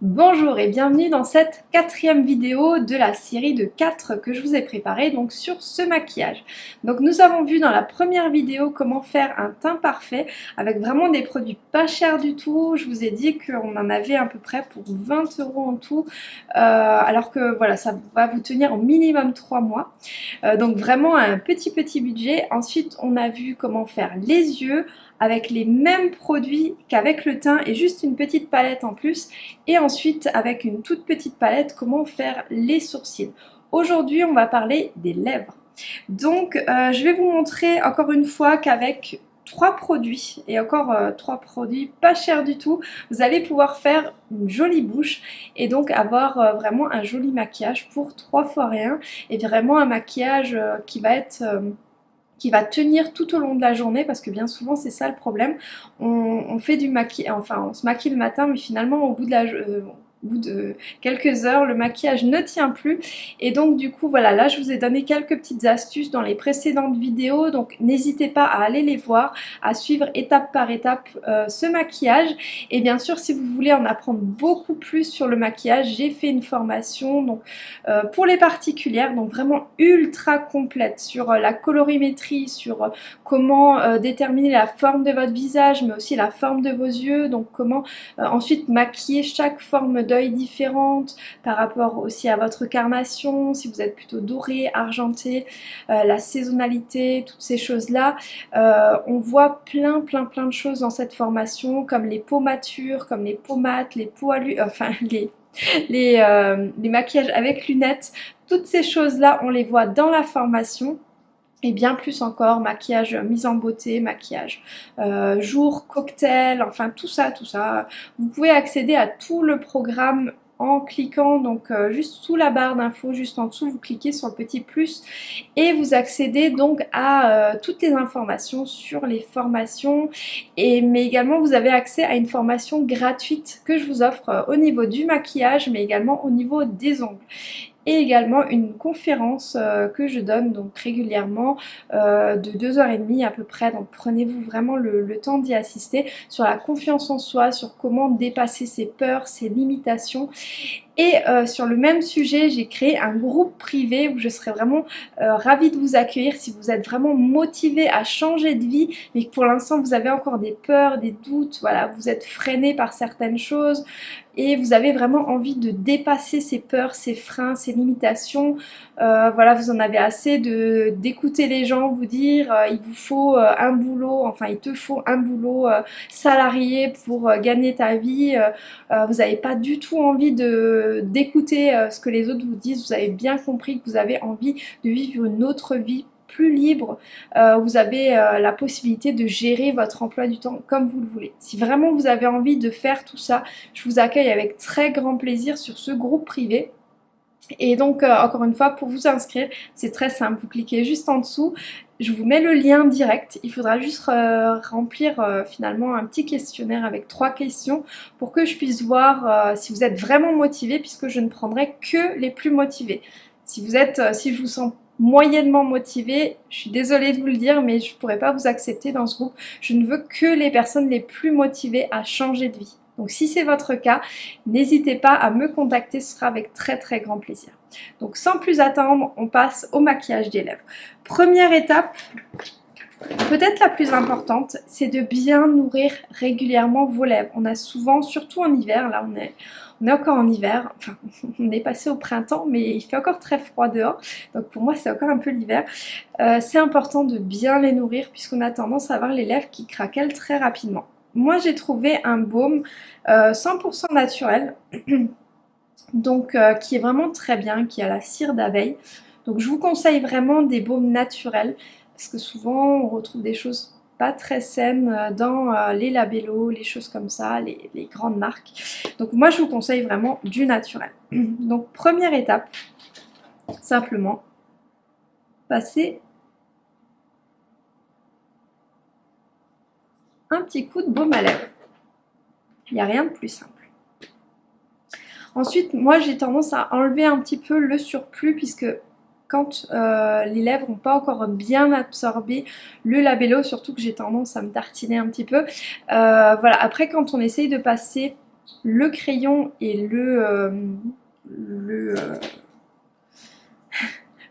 Bonjour et bienvenue dans cette quatrième vidéo de la série de 4 que je vous ai préparé donc sur ce maquillage. Donc nous avons vu dans la première vidéo comment faire un teint parfait avec vraiment des produits pas chers du tout. Je vous ai dit qu'on en avait à peu près pour 20 euros en tout euh, alors que voilà ça va vous tenir au minimum 3 mois. Euh, donc vraiment un petit petit budget. Ensuite on a vu comment faire les yeux avec les mêmes produits qu'avec le teint et juste une petite palette en plus ensuite avec une toute petite palette comment faire les sourcils. Aujourd'hui on va parler des lèvres. Donc euh, je vais vous montrer encore une fois qu'avec trois produits et encore euh, trois produits pas chers du tout vous allez pouvoir faire une jolie bouche et donc avoir euh, vraiment un joli maquillage pour trois fois rien et vraiment un maquillage qui va être qui va tenir tout au long de la journée parce que bien souvent c'est ça le problème. On, fait du maquillage enfin on se maquille le matin mais finalement au bout de la euh, au bout de quelques heures, le maquillage ne tient plus. Et donc du coup, voilà, là je vous ai donné quelques petites astuces dans les précédentes vidéos. Donc n'hésitez pas à aller les voir, à suivre étape par étape euh, ce maquillage. Et bien sûr, si vous voulez en apprendre beaucoup plus sur le maquillage, j'ai fait une formation donc euh, pour les particulières, donc vraiment ultra complète sur euh, la colorimétrie, sur comment déterminer la forme de votre visage, mais aussi la forme de vos yeux, donc comment ensuite maquiller chaque forme d'œil différentes, par rapport aussi à votre carnation, si vous êtes plutôt doré, argenté, euh, la saisonnalité, toutes ces choses-là. Euh, on voit plein plein plein de choses dans cette formation, comme les peaux matures, comme les peaux mates, les peaux enfin les, les, euh, les maquillages avec lunettes, toutes ces choses-là, on les voit dans la formation et bien plus encore, maquillage mise en beauté, maquillage euh, jour, cocktail, enfin tout ça, tout ça. Vous pouvez accéder à tout le programme en cliquant donc euh, juste sous la barre d'infos, juste en dessous, vous cliquez sur le petit plus et vous accédez donc à euh, toutes les informations sur les formations et mais également vous avez accès à une formation gratuite que je vous offre au niveau du maquillage mais également au niveau des ongles et également une conférence euh, que je donne donc régulièrement euh, de 2h30 à peu près. Donc prenez-vous vraiment le, le temps d'y assister sur la confiance en soi, sur comment dépasser ses peurs, ses limitations et euh, sur le même sujet, j'ai créé un groupe privé où je serais vraiment euh, ravie de vous accueillir si vous êtes vraiment motivé à changer de vie, mais que pour l'instant vous avez encore des peurs, des doutes, voilà, vous êtes freiné par certaines choses et vous avez vraiment envie de dépasser ces peurs, ces freins, ces limitations. Euh, voilà, vous en avez assez de d'écouter les gens vous dire il vous faut un boulot, enfin il te faut un boulot salarié pour gagner ta vie. vous n'avez pas du tout envie de d'écouter euh, ce que les autres vous disent, vous avez bien compris que vous avez envie de vivre une autre vie plus libre, euh, vous avez euh, la possibilité de gérer votre emploi du temps comme vous le voulez. Si vraiment vous avez envie de faire tout ça, je vous accueille avec très grand plaisir sur ce groupe privé. Et donc, encore une fois, pour vous inscrire, c'est très simple. Vous cliquez juste en dessous je vous mets le lien direct, il faudra juste euh, remplir euh, finalement un petit questionnaire avec trois questions pour que je puisse voir euh, si vous êtes vraiment motivé puisque je ne prendrai que les plus motivés. Si vous êtes, si je vous sens moyennement motivé, je suis désolée de vous le dire mais je ne pourrais pas vous accepter dans ce groupe. Je ne veux que les personnes les plus motivées à changer de vie. Donc si c'est votre cas, n'hésitez pas à me contacter, ce sera avec très très grand plaisir. Donc sans plus attendre, on passe au maquillage des lèvres. Première étape, peut-être la plus importante, c'est de bien nourrir régulièrement vos lèvres. On a souvent, surtout en hiver, là on est, encore en hiver, enfin on est passé au printemps mais il fait encore très froid dehors, donc pour moi c'est encore un peu l'hiver. Euh, c'est important de bien les nourrir puisqu'on a tendance à avoir les lèvres qui craquellent très rapidement. Moi j'ai trouvé un baume 100% euh, naturel, donc euh, qui est vraiment très bien, qui a la cire d'abeille. Donc je vous conseille vraiment des baumes naturels, parce que souvent on retrouve des choses pas très saines euh, dans les labellos, les choses comme ça, les, les, grandes marques. Donc moi je vous conseille vraiment du naturel. Donc première étape, simplement passer un petit coup de baume à lèvres. Il n'y a rien de plus simple. Ensuite, moi j'ai tendance à enlever un petit peu le surplus puisque quand euh, les lèvres n'ont pas encore bien absorbé le labello, surtout que j'ai tendance à me tartiner un petit peu. Euh, voilà, après quand on essaye de passer le crayon et le, euh, le,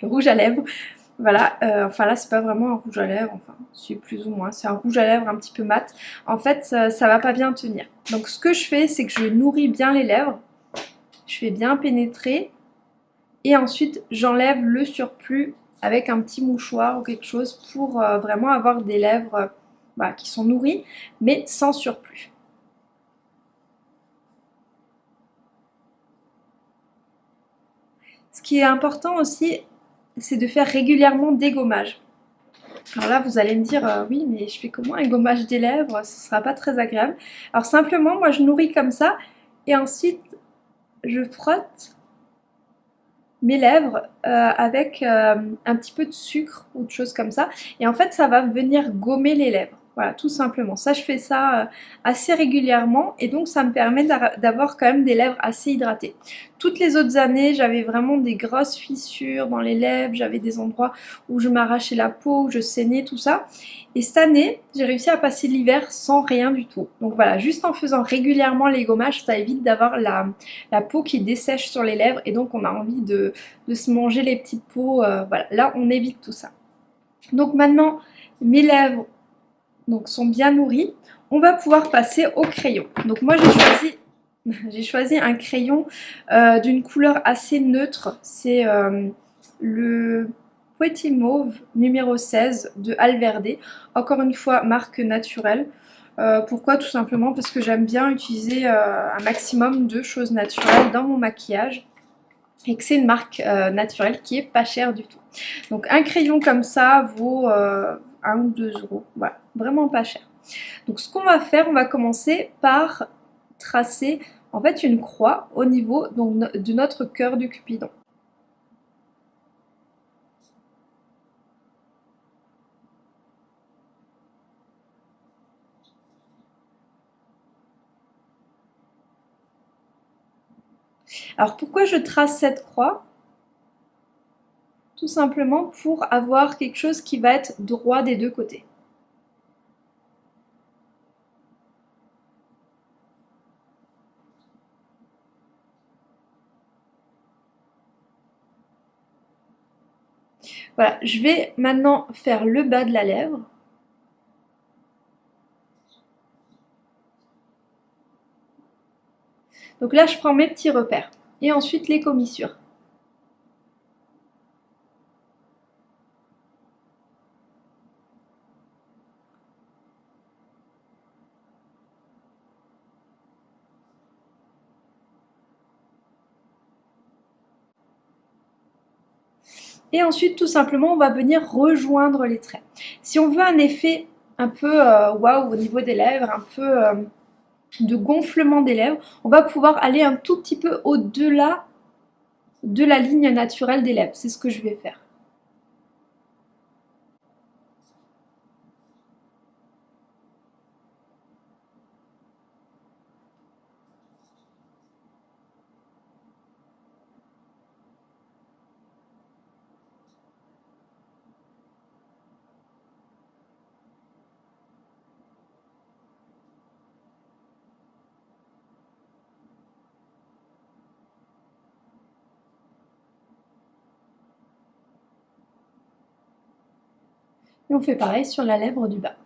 rouge à lèvres. Voilà, enfin là c'est pas vraiment un rouge à lèvres, enfin c'est plus ou moins, c'est un rouge à lèvres un petit peu mat. En fait ça, ça va pas bien tenir. Donc ce que je fais c'est que je nourris bien les lèvres, je fais bien pénétrer et ensuite j'enlève le surplus avec un petit mouchoir ou quelque chose pour euh, vraiment avoir des lèvres euh, bah, qui sont nourries mais sans surplus. Ce qui est important aussi, c'est de faire régulièrement des gommages. Alors là, vous allez me dire, euh, oui, mais je fais comment un gommage des lèvres? Ce sera pas très agréable. Alors simplement, moi, je nourris comme ça, et ensuite, je frotte mes lèvres euh, avec euh, un petit peu de sucre ou de choses comme ça. Et en fait, ça va venir gommer les lèvres. Voilà, tout simplement. Ça, je fais ça euh, assez régulièrement et donc ça me permet d'avoir quand même des lèvres assez hydratées. Toutes les autres années, j'avais vraiment des grosses fissures dans les lèvres, j'avais des endroits où je m'arrachais la peau, où je saignais, tout ça. Et cette année, j'ai réussi à passer l'hiver sans rien du tout. Donc voilà, juste en faisant régulièrement les gommages, ça évite d'avoir la, peau qui dessèche sur les lèvres et donc on a envie de, se manger les petites peaux. Euh, voilà, là on évite tout ça. Donc maintenant, mes lèvres donc sont bien nourris, on va pouvoir passer au crayon. Donc moi j'ai choisi, un crayon euh, d'une couleur assez neutre, c'est euh, le Petit Mauve numéro 16 de Alverde, encore une fois marque naturelle. Euh, pourquoi? Tout simplement parce que j'aime bien utiliser un maximum de choses naturelles dans mon maquillage et que c'est une marque naturelle qui est pas chère du tout. Donc un crayon comme ça vaut 1 ou 2 euros. Voilà, vraiment pas cher. Donc ce qu'on va faire, on va commencer par tracer en fait une croix au niveau de notre cœur du cupidon. Alors pourquoi je trace cette croix? Tout simplement pour avoir quelque chose qui va être droit des deux côtés. Voilà, je vais maintenant faire le bas de la lèvre. Donc là, je prends mes petits repères. Et ensuite, les commissures. Et ensuite, tout simplement, on va venir rejoindre les traits. Si on veut un effet un peu euh, waouh au niveau des lèvres, un peu euh, de gonflement des lèvres, on va pouvoir aller un tout petit peu au-delà de la ligne naturelle des lèvres. C'est ce que je vais faire. Et on fait pareil sur la lèvre du bas.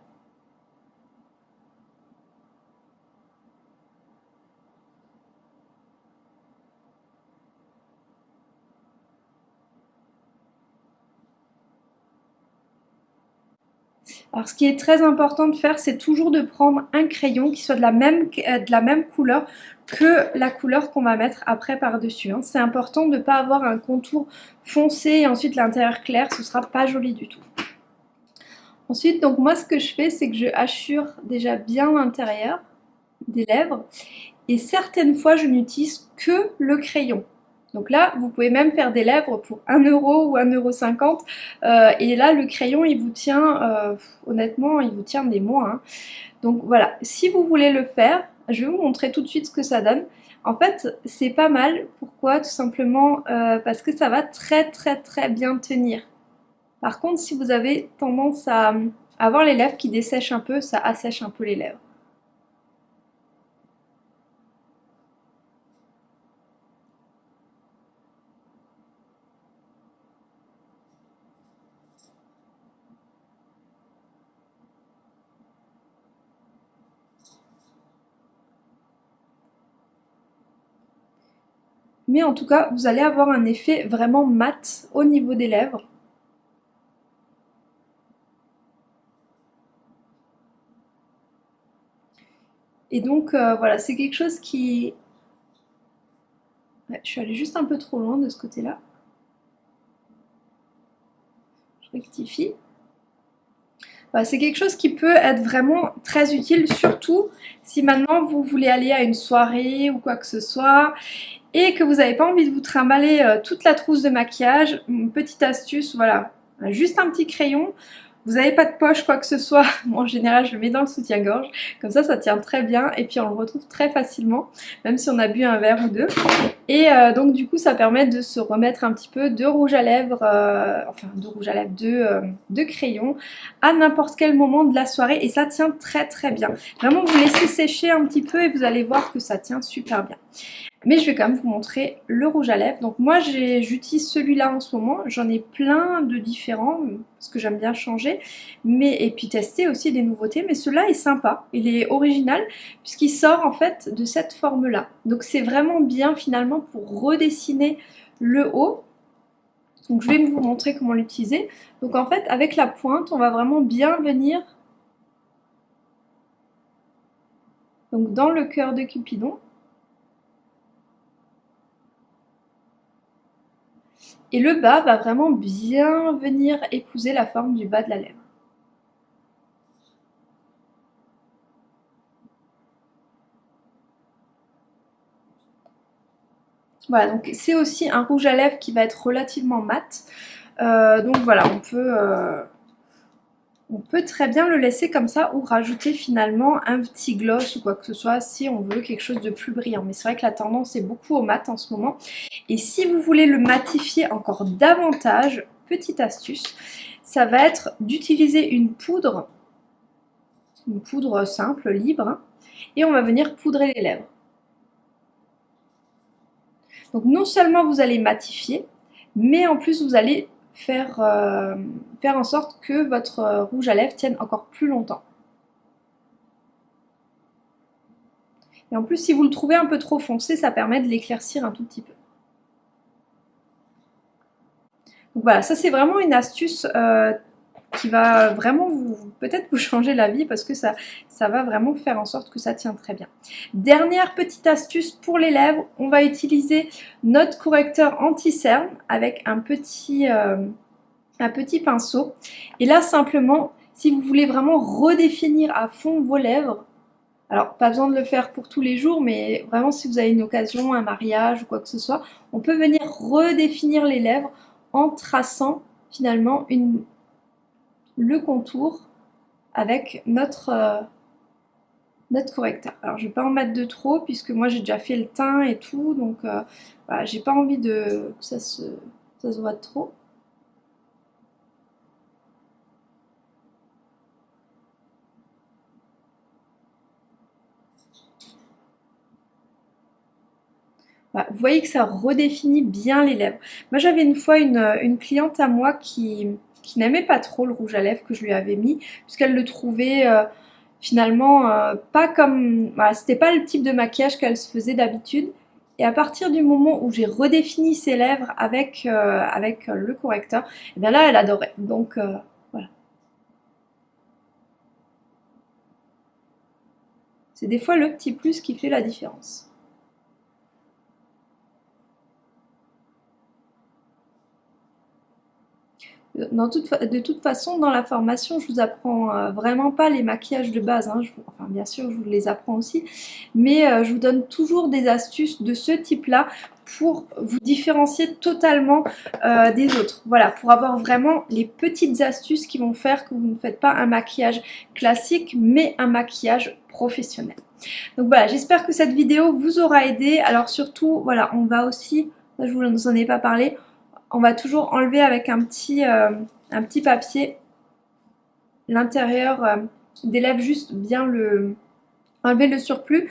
Alors ce qui est très important de faire, c'est toujours de prendre un crayon qui soit de la même, euh, de la même couleur que la couleur qu'on va mettre après par-dessus. Hein. C'est important de ne pas avoir un contour foncé et ensuite l'intérieur clair, ce sera pas joli du tout. Ensuite, donc moi ce que je fais, c'est que je hachure déjà bien l'intérieur des lèvres. Et certaines fois, je n'utilise que le crayon. Donc là, vous pouvez même faire des lèvres pour 1 euro ou 1,50€. Euh, et là, le crayon, il vous tient, euh, honnêtement, il vous tient des mois. Hein. Donc voilà, si vous voulez le faire, je vais vous montrer tout de suite ce que ça donne. En fait, c'est pas mal. Pourquoi? Tout simplement euh, parce que ça va très très très bien tenir. Par contre, si vous avez tendance à avoir les lèvres qui dessèchent un peu, ça assèche un peu les lèvres. mais en tout cas vous allez avoir un effet vraiment mat au niveau des lèvres Et donc, euh, voilà, c'est quelque chose qui... je suis allée juste un peu trop loin de ce côté-là. Je rectifie. c'est quelque chose qui peut être vraiment très utile, surtout si maintenant vous voulez aller à une soirée ou quoi que ce soit et que vous n'avez pas envie de vous trimballer euh, toute la trousse de maquillage. Une petite astuce, voilà, juste un petit crayon. Vous n'avez pas de poche, quoi que ce soit, en général je le mets dans le soutien-gorge, comme ça ça tient très bien et puis on le retrouve très facilement, même si on a bu un verre ou deux. Et euh, donc du coup ça permet de se remettre un petit peu de rouge à lèvres, euh, enfin de rouge à lèvres, de, euh, de crayon à n'importe quel moment de la soirée et ça tient très très bien. Vraiment vous laissez sécher un petit peu et vous allez voir que ça tient super bien. Mais je vais quand même vous montrer le rouge à lèvres. Donc moi j'utilise celui-là en ce moment. J'en ai plein de différents parce que j'aime bien changer. Mais, et puis tester aussi des nouveautés. Mais celui-là est sympa. Il est original puisqu'il sort en fait de cette forme-là. Donc c'est vraiment bien finalement pour redessiner le haut. Donc je vais vous montrer comment l'utiliser. Donc en fait avec la pointe on va vraiment bien venir donc dans le cœur de Cupidon. Et le bas va vraiment bien venir épouser la forme du bas de la lèvre. Voilà, donc c'est aussi un rouge à lèvres qui va être relativement mat. Euh, donc voilà, on peut, euh, on peut très bien le laisser comme ça ou rajouter finalement un petit gloss ou quoi que ce soit si on veut quelque chose de plus brillant. Mais c'est vrai que la tendance est beaucoup au mat en ce moment. Et si vous voulez le matifier encore davantage, petite astuce, ça va être d'utiliser une poudre, une poudre simple, libre, et on va venir poudrer les lèvres. Donc non seulement vous allez matifier, mais en plus vous allez faire, euh, faire en sorte que votre euh, rouge à lèvres tienne encore plus longtemps. Et en plus, si vous le trouvez un peu trop foncé, ça permet de l'éclaircir un tout petit peu. Donc voilà, ça c'est vraiment une astuce euh, qui va vraiment vous peut-être vous changer la vie parce que ça, va vraiment faire en sorte que ça tient très bien. Dernière petite astuce pour les lèvres, on va utiliser notre correcteur anti-cerne avec un petit, euh, un petit pinceau. Et là simplement, si vous voulez vraiment redéfinir à fond vos lèvres, alors pas besoin de le faire pour tous les jours, mais vraiment si vous avez une occasion, un mariage ou quoi que ce soit, on peut venir redéfinir les lèvres en traçant finalement le contour avec notre, euh, notre correcteur. Alors je vais pas en mettre de trop puisque moi j'ai déjà fait le teint et tout, donc euh, voilà, j'ai pas envie de, que ça se, ça se voit trop. vous voyez que ça redéfinit bien les lèvres. Moi j'avais une fois une cliente à moi qui, qui n'aimait pas trop le rouge à lèvres que je lui avais mis, puisqu'elle le trouvait euh, finalement euh, pas comme... Voilà, c'était pas le type de maquillage qu'elle se faisait d'habitude. Et à partir du moment où j'ai redéfini ses lèvres avec, euh, avec le correcteur, et eh bien là, elle adorait. Donc, voilà. C'est des fois le petit plus qui fait la différence. De toute façon, dans la formation, je vous apprends euh, vraiment pas les maquillages de base. Hein. enfin, bien sûr, je vous les apprends aussi. Mais euh, je vous donne toujours des astuces de ce type-là pour vous différencier totalement euh, des autres. Voilà, pour avoir vraiment les petites astuces qui vont faire que vous ne faites pas un maquillage classique, mais un maquillage professionnel. Donc voilà, j'espère que cette vidéo vous aura aidé. Alors surtout, voilà, on va aussi, je vous en ai pas parlé, on va toujours enlever avec un petit, euh, un petit papier l'intérieur euh, des lèvres, juste bien le enlever le surplus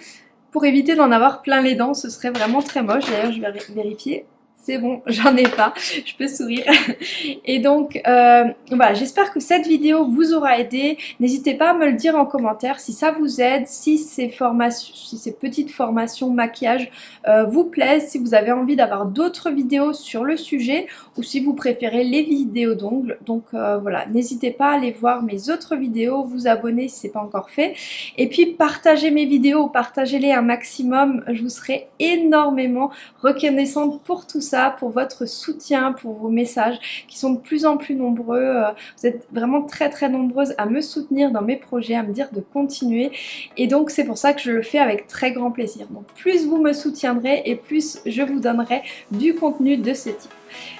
pour éviter d'en avoir plein les dents, ce serait vraiment très moche. D'ailleurs, je vais vérifier c'est bon, j'en ai pas, je peux sourire. Et donc, euh, voilà, j'espère que cette vidéo vous aura aidé. N'hésitez pas à me le dire en commentaire si ça vous aide, si ces, formations, si ces petites formations maquillage euh, vous plaisent, si vous avez envie d'avoir d'autres vidéos sur le sujet ou si vous préférez les vidéos d'ongles. Donc euh, voilà, n'hésitez pas à aller voir mes autres vidéos, vous abonner si ce n'est pas encore fait. Et puis partagez mes vidéos, partagez-les un maximum, je vous serai énormément reconnaissante pour tout ça, pour votre soutien, pour vos messages qui sont de plus en plus nombreux. Euh, vous êtes vraiment très très nombreuses à me soutenir dans mes projets, à me dire de continuer. Et donc c'est pour ça que je le fais avec très grand plaisir. Donc plus vous me soutiendrez et plus je vous donnerai du contenu de ce type.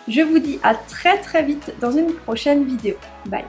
Je vous dis à très très vite dans une prochaine vidéo. Bye